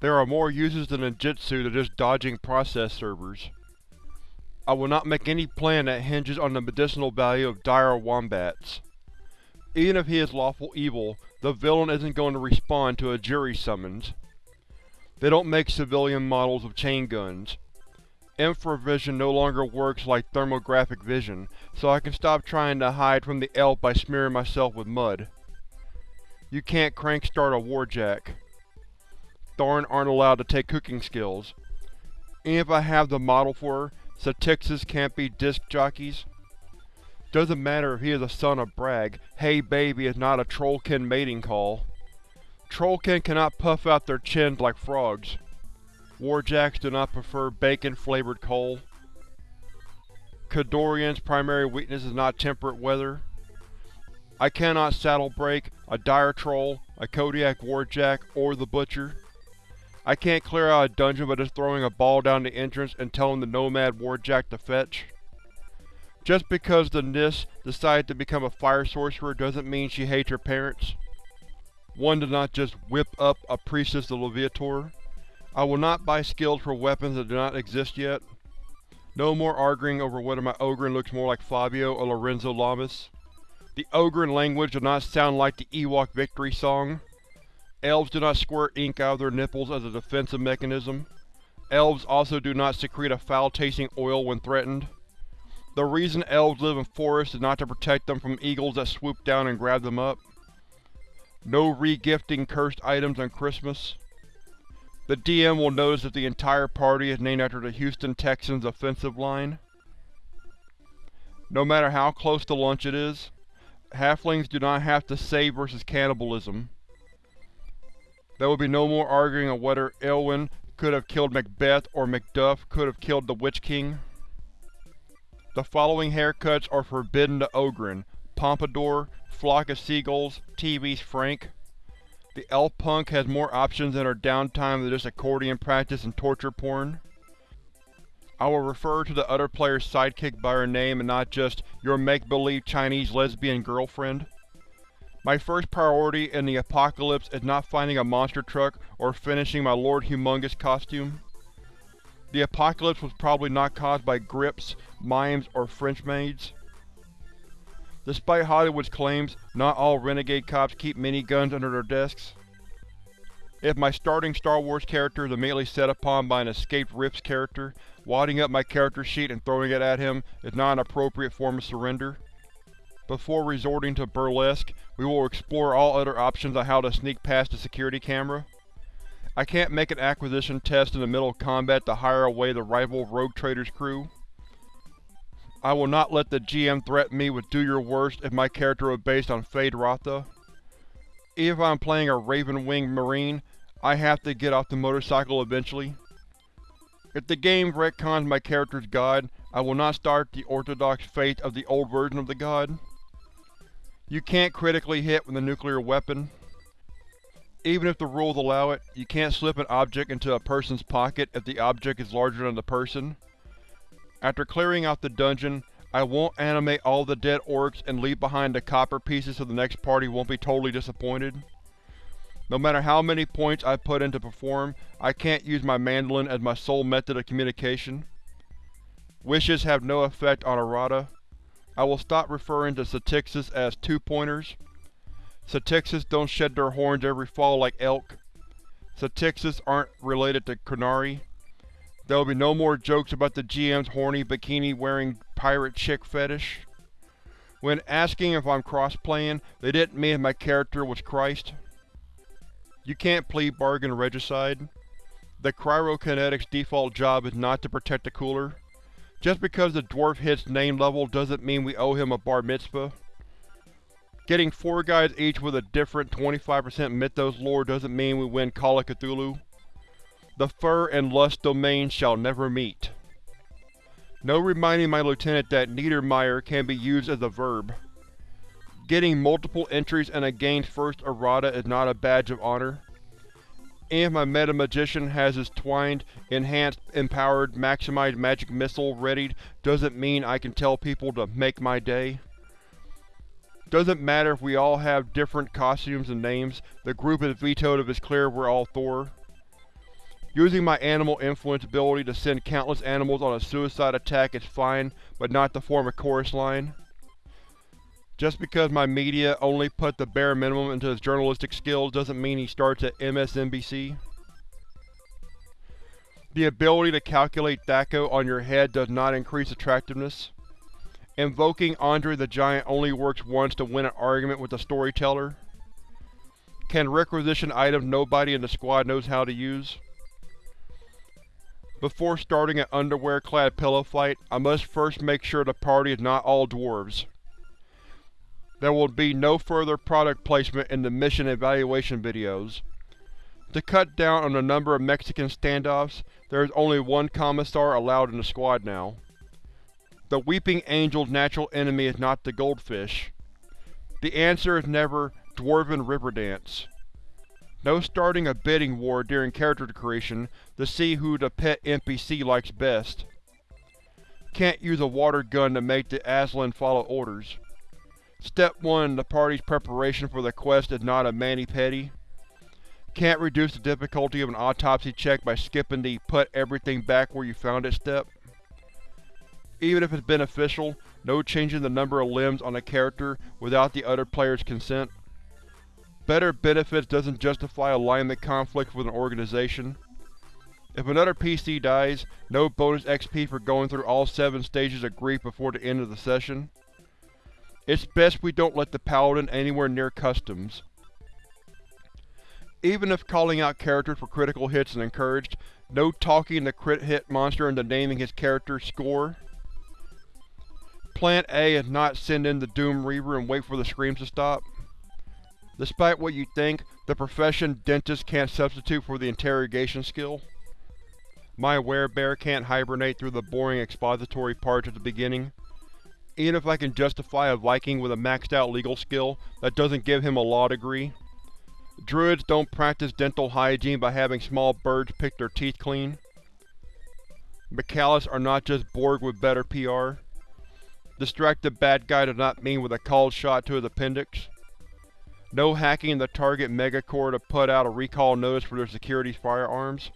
There are more uses to ninjutsu than just dodging process servers. I will not make any plan that hinges on the medicinal value of dire wombats. Even if he is lawful evil, the villain isn't going to respond to a jury summons. They don't make civilian models of chain guns. Infravision no longer works like thermographic vision, so I can stop trying to hide from the elf by smearing myself with mud. You can't crank start a warjack. Tharn aren't allowed to take cooking skills. Even if I have the model for her, Satyxis can't be disc jockeys. Doesn't matter if he is a son of Brag, Hey Baby is not a Trollkin mating call. Trollkin cannot puff out their chins like frogs. Warjacks do not prefer bacon-flavored coal. Khadorian's primary weakness is not temperate weather. I cannot saddle break a dire troll, a Kodiak warjack, or the butcher. I can't clear out a dungeon by just throwing a ball down the entrance and telling the Nomad warjack to fetch. Just because the Nyss decided to become a fire sorcerer doesn't mean she hates her parents. One does not just whip up a Priestess of Leviator. I will not buy skills for weapons that do not exist yet. No more arguing over whether my Ogryn looks more like Fabio or Lorenzo Lamas. The Ogryn language does not sound like the Ewok victory song. Elves do not squirt ink out of their nipples as a defensive mechanism. Elves also do not secrete a foul-tasting oil when threatened. The reason elves live in forests is not to protect them from eagles that swoop down and grab them up. No re-gifting cursed items on Christmas. The DM will notice that the entire party is named after the Houston Texans offensive line. No matter how close to lunch it is, halflings do not have to save versus cannibalism. There will be no more arguing on whether Éowyn could have killed Macbeth or Macduff could have killed the Witch King. The following haircuts are forbidden to Ogryn, Pompadour, Flock of Seagulls, TV's Frank. The elf punk has more options in her downtime than just accordion practice and torture porn. I will refer to the other player's sidekick by her name and not just your make-believe Chinese lesbian girlfriend. My first priority in the apocalypse is not finding a monster truck or finishing my Lord Humungus costume. The apocalypse was probably not caused by grips, mimes, or French maids. Despite Hollywood's claims, not all renegade cops keep miniguns under their desks. If my starting Star Wars character is immediately set upon by an escaped Rifts character, wadding up my character sheet and throwing it at him is not an appropriate form of surrender. Before resorting to burlesque, we will explore all other options on how to sneak past the security camera. I can't make an acquisition test in the middle of combat to hire away the rival Rogue Trader's crew. I will not let the GM threaten me with do your worst if my character is based on Feyd-Rautha. Even if I'm playing a Raven-winged Marine, I have to get off the motorcycle eventually. If the game retcons my character's god, I will not start the orthodox faith of the old version of the god. You can't critically hit with a nuclear weapon. Even if the rules allow it, you can't slip an object into a person's pocket if the object is larger than the person. After clearing out the dungeon, I won't animate all the dead orcs and leave behind the copper pieces so the next party won't be totally disappointed. No matter how many points I put in to perform, I can't use my mandolin as my sole method of communication. Wishes have no effect on errata. I will stop referring to Satyxis as two-pointers. Satyxis don't shed their horns every fall like elk. Satyxis aren't related to Qunari. There will be no more jokes about the GM's horny bikini-wearing pirate chick fetish. When asking if I'm cross-playing, they didn't mean my character was Christ. You can't plead bargain regicide. The Cryokinetic's default job is not to protect the cooler. Just because the dwarf hits name level doesn't mean we owe him a bar mitzvah. Getting four guys each with a different 25% Mythos lore doesn't mean we win Call of Cthulhu. The fur and lust domains shall never meet. No reminding my lieutenant that Niedermeyer can be used as a verb. Getting multiple entries in a game's first errata is not a badge of honor. And if my meta-magician has his twined, enhanced, empowered, maximized magic missile readied doesn't mean I can tell people to make my day. Doesn't matter if we all have different costumes and names, the group is vetoed if it's clear we're all Thor. Using my animal influence ability to send countless animals on a suicide attack is fine, but not to form a chorus line. Just because my media only put the bare minimum into his journalistic skills doesn't mean he starts at MSNBC. The ability to calculate THAC0 on your head does not increase attractiveness. Invoking Andre the Giant only works once to win an argument with the storyteller. Can requisition items nobody in the squad knows how to use. Before starting an underwear-clad pillow fight, I must first make sure the party is not all dwarves. There will be no further product placement in the mission evaluation videos. To cut down on the number of Mexican standoffs, there is only one Commissar allowed in the squad now. The Weeping Angel's natural enemy is not the goldfish. The answer is never Dwarven River Dance. No starting a bidding war during character creation to see who the pet NPC likes best. Can't use a water gun to make the Aslan follow orders. Step 1 in the party's preparation for the quest is not a mani-pedi. Can't reduce the difficulty of an autopsy check by skipping the put everything back where you found it step. Even if it's beneficial, no changing the number of limbs on a character without the other player's consent. Better benefits doesn't justify alignment conflict with an organization. If another PC dies, no bonus XP for going through all seven stages of grief before the end of the session. It's best we don't let the Paladin anywhere near customs. Even if calling out characters for critical hits is encouraged, no talking the crit hit monster into naming his character score. Plan A is not send in the Doom Reaver and wait for the screams to stop. Despite what you think, the profession dentist can't substitute for the interrogation skill. My werebear can't hibernate through the boring expository parts at the beginning. Even if I can justify a Viking with a maxed out legal skill, that doesn't give him a law degree. Druids don't practice dental hygiene by having small birds pick their teeth clean. Michaelis are not just Borg with better PR. Distracted bad guy does not mean with a cold shot to his appendix. No hacking the target megacorp to put out a recall notice for their security's firearms.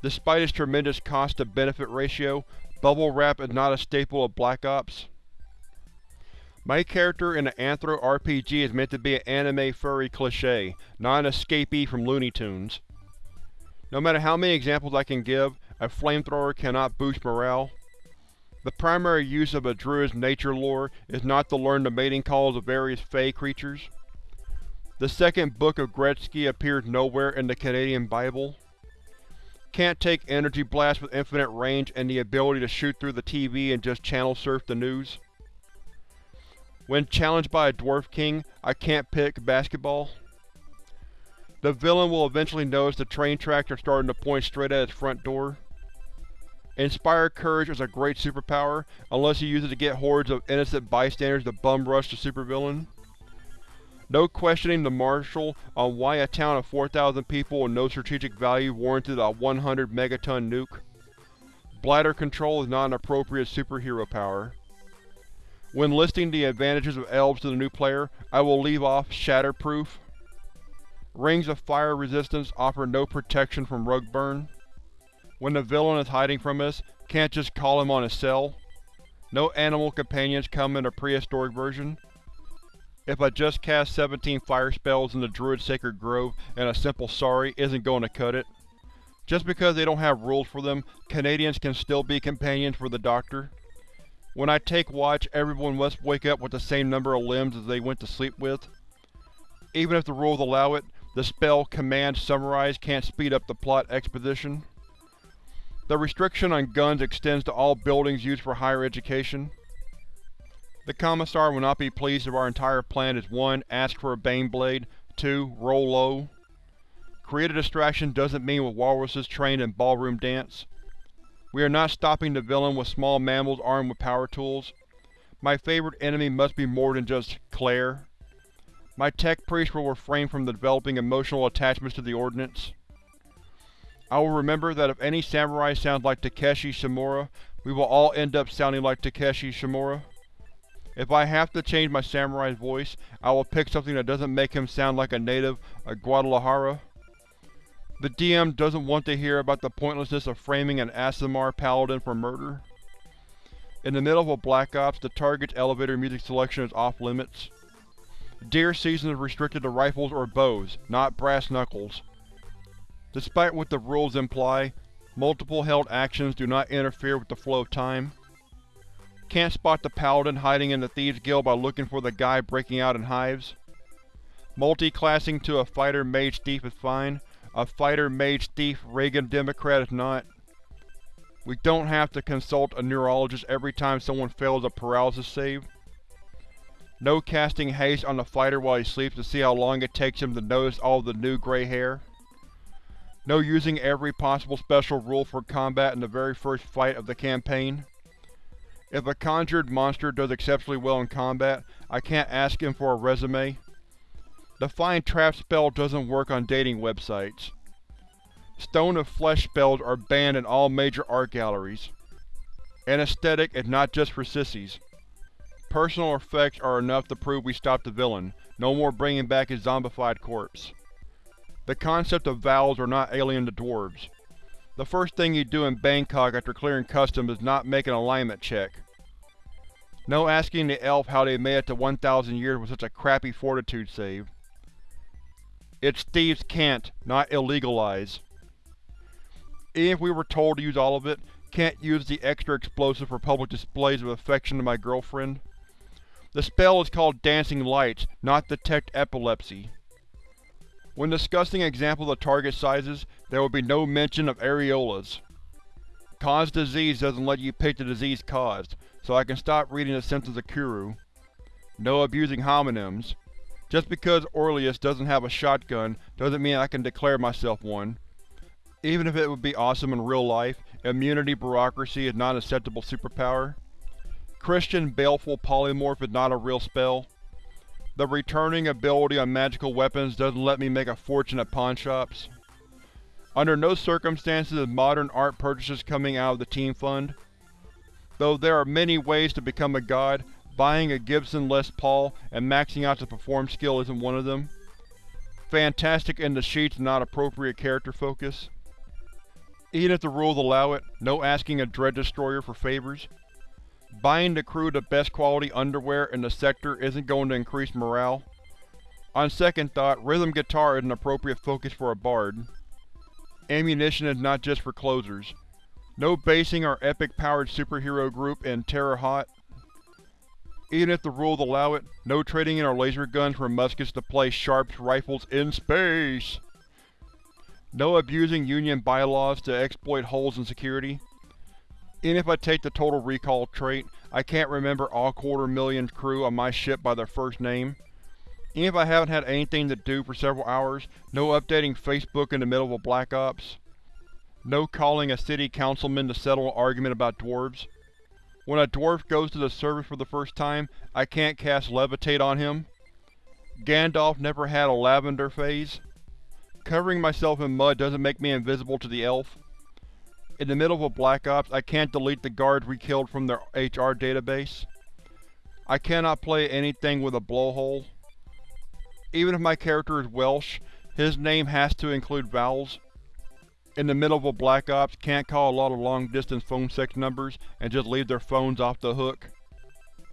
Despite its tremendous cost-to-benefit ratio, Bubble wrap is not a staple of Black Ops. My character in an Anthro RPG is meant to be an anime furry cliché, not an escapee from Looney Tunes. No matter how many examples I can give, a flamethrower cannot boost morale. The primary use of a druid's nature lore is not to learn the mating calls of various fey creatures. The second book of Gretzky appears nowhere in the Canadian Bible. Can't take energy blasts with infinite range and the ability to shoot through the TV and just channel surf the news. When challenged by a Dwarf King, I can't pick basketball. The villain will eventually notice the train tracks are starting to point straight at his front door. Inspired Courage is a great superpower, unless you use it to get hordes of innocent bystanders to bum rush the supervillain. No questioning the Marshal on why a town of 4,000 people with no strategic value warranted a 100 megaton nuke. Bladder control is not an appropriate superhero power. When listing the advantages of elves to the new player, I will leave off Shatterproof. Rings of fire resistance offer no protection from rug burn. When the villain is hiding from us, can't just call him on his cell. No animal companions come in a prehistoric version. If I just cast 17 fire spells in the Druid Sacred Grove and a simple sorry isn't going to cut it. Just because they don't have rules for them, Canadians can still be companions for the Doctor. When I take watch, everyone must wake up with the same number of limbs as they went to sleep with. Even if the rules allow it, the spell Command Summarize can't speed up the plot exposition. The restriction on guns extends to all buildings used for higher education. The Commissar will not be pleased if our entire plan is 1. Ask for a Baneblade, 2. Roll low. Create a distraction doesn't mean with walruses trained in ballroom dance. We are not stopping the villain with small mammals armed with power tools. My favorite enemy must be more than just Claire. My tech priest will refrain from developing emotional attachments to the Ordnance. I will remember that if any samurai sounds like Takashi Shimura, we will all end up sounding like Takashi Shimura. If I have to change my samurai's voice, I will pick something that doesn't make him sound like a native of Guadalajara. The DM doesn't want to hear about the pointlessness of framing an Aasimar paladin for murder. In the middle of a Black Ops, the target's elevator music selection is off-limits. Deer season is restricted to rifles or bows, not brass knuckles. Despite what the rules imply, multiple held actions do not interfere with the flow of time. Can't spot the paladin hiding in the Thieves Guild by looking for the guy breaking out in hives. Multi-classing to a fighter mage thief is fine, a fighter mage thief Reagan Democrat is not. We don't have to consult a neurologist every time someone fails a paralysis save. No casting haste on the fighter while he sleeps to see how long it takes him to notice all the new gray hair. No using every possible special rule for combat in the very first fight of the campaign. If a conjured monster does exceptionally well in combat, I can't ask him for a resume. The Find Trap spell doesn't work on dating websites. Stone of Flesh spells are banned in all major art galleries. Anesthetic is not just for sissies. Personal effects are enough to prove we stopped the villain, no more bringing back his zombified corpse. The concept of vowels are not alien to dwarves. The first thing you do in Bangkok after clearing customs is not make an alignment check. No asking the elf how they made it to 1,000 years with such a crappy fortitude save. It's thieves can't, not illegalize. Even if we were told to use all of it, can't use the extra explosive for public displays of affection to my girlfriend. The spell is called Dancing Lights, not Detect Epilepsy. When discussing examples of target sizes, there will be no mention of areolas. Cause disease doesn't let you pick the disease caused, so I can stop reading the symptoms of Kuru. No abusing homonyms. Just because Orlius doesn't have a shotgun doesn't mean I can declare myself one. Even if it would be awesome in real life, immunity bureaucracy is not an acceptable superpower. Christian Baleful Polymorph is not a real spell. The returning ability on magical weapons doesn't let me make a fortune at pawnshops. Under no circumstances is modern art purchases coming out of the Team Fund. Though there are many ways to become a god, buying a Gibson Les Paul and maxing out the perform skill isn't one of them. Fantastic in the sheets not appropriate character focus. Even if the rules allow it, no asking a Dread Destroyer for favors. Buying the crew the best quality underwear in the sector isn't going to increase morale. On second thought, rhythm guitar is an appropriate focus for a bard. Ammunition is not just for closers. No basing our epic-powered superhero group in Terre Haute. Even if the rules allow it, no trading in our laser guns for muskets to play Sharpe's rifles in space! No abusing Union bylaws to exploit holes in security. Even if I take the Total Recall trait, I can't remember all quarter million crew on my ship by their first name. Even if I haven't had anything to do for several hours, no updating Facebook in the middle of a Black Ops. No calling a city councilman to settle an argument about dwarves. When a dwarf goes to the service for the first time, I can't cast Levitate on him. Gandalf never had a lavender phase. Covering myself in mud doesn't make me invisible to the elf. In the middle of a Black Ops, I can't delete the guards we killed from their HR database. I cannot play anything with a blowhole. Even if my character is Welsh, his name has to include vowels. In the middle of a Black Ops, can't call a lot of long-distance phone sex numbers and just leave their phones off the hook.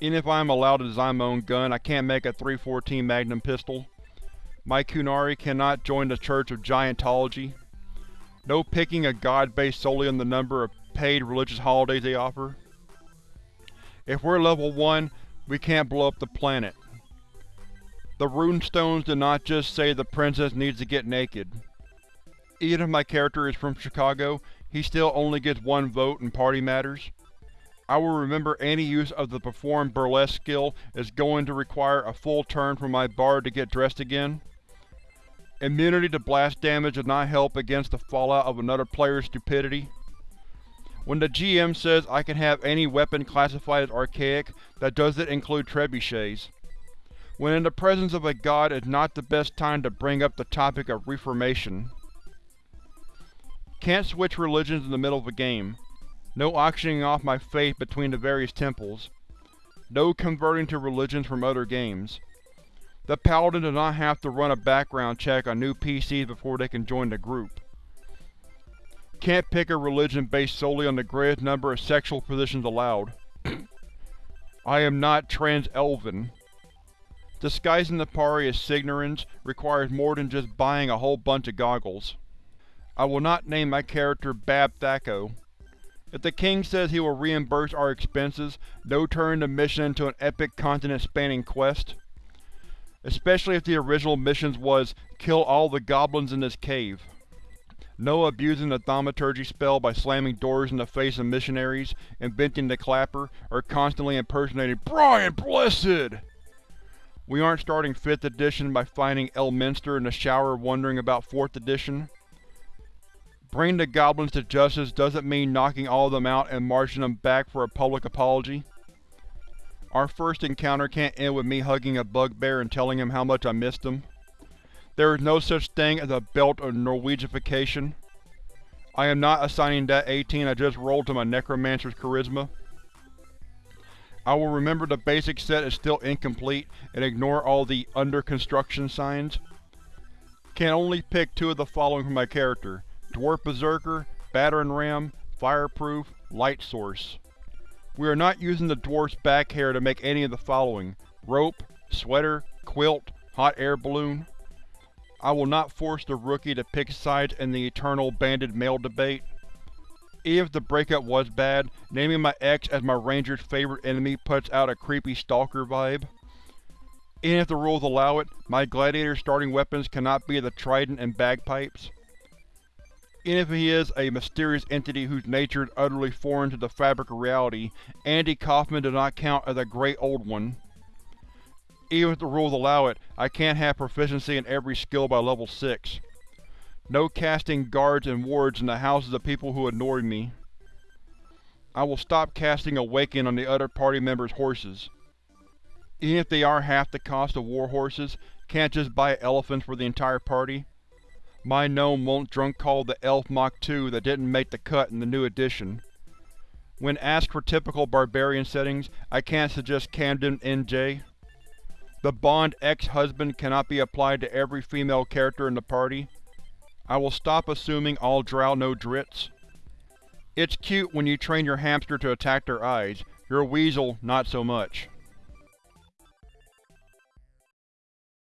Even if I am allowed to design my own gun, I can't make a 314 Magnum pistol. My Qunari cannot join the Church of Giantology. No picking a god based solely on the number of paid religious holidays they offer. If we're level 1, we can't blow up the planet. The runestones do not just say the princess needs to get naked. Even if my character is from Chicago, he still only gets one vote in party matters. I will remember any use of the perform burlesque skill is going to require a full turn for my bard to get dressed again. Immunity to blast damage does not help against the fallout of another player's stupidity. When the GM says I can have any weapon classified as archaic, that doesn't include trebuchets. When in the presence of a god is not the best time to bring up the topic of reformation. Can't switch religions in the middle of a game. No auctioning off my faith between the various temples. No converting to religions from other games. The Paladin does not have to run a background check on new PCs before they can join the group. Can't pick a religion based solely on the greatest number of sexual positions allowed. I am not trans-elven. Disguising the party as Cygnarans requires more than just buying a whole bunch of goggles. I will not name my character Bab Thaco. If the King says he will reimburse our expenses, no turning the mission into an epic continent-spanning quest. Especially if the original mission was, kill all the goblins in this cave. No abusing the thaumaturgy spell by slamming doors in the face of missionaries, inventing the clapper, or constantly impersonating Brian Blessed! We aren't starting 5th edition by finding Elminster in the shower wondering about 4th edition. Bringing the goblins to justice doesn't mean knocking all of them out and marching them back for a public apology. Our first encounter can't end with me hugging a bugbear and telling him how much I missed him. There is no such thing as a belt of Norwegification. I am not assigning that 18 I just rolled to my Necromancer's Charisma. I will remember the basic set is still incomplete and ignore all the under construction signs. Can only pick two of the following for my character. Dwarf Berserker, Battering Ram, Fireproof, Light Source. We are not using the dwarf's back hair to make any of the following. Rope, sweater, quilt, hot air balloon. I will not force the rookie to pick sides in the eternal banded mail debate. If the breakup was bad, naming my ex as my ranger's favorite enemy puts out a creepy stalker vibe. Even if the rules allow it, my gladiator's starting weapons cannot be the trident and bagpipes. Even if he is a mysterious entity whose nature is utterly foreign to the fabric of reality, Andy Kaufman does not count as a Great Old One. Even if the rules allow it, I can't have proficiency in every skill by level 6. No casting guards and wards in the houses of people who annoy me. I will stop casting Awaken on the other party members' horses. Even if they are half the cost of war horses, can't just buy elephants for the entire party. My gnome won't drunk call the elf Mach 2 that didn't make the cut in the new edition. When asked for typical barbarian settings, I can't suggest Camden NJ. The bond ex-husband cannot be applied to every female character in the party. I will stop assuming all drow know Drizzt. It's cute when you train your hamster to attack their eyes, your weasel not so much.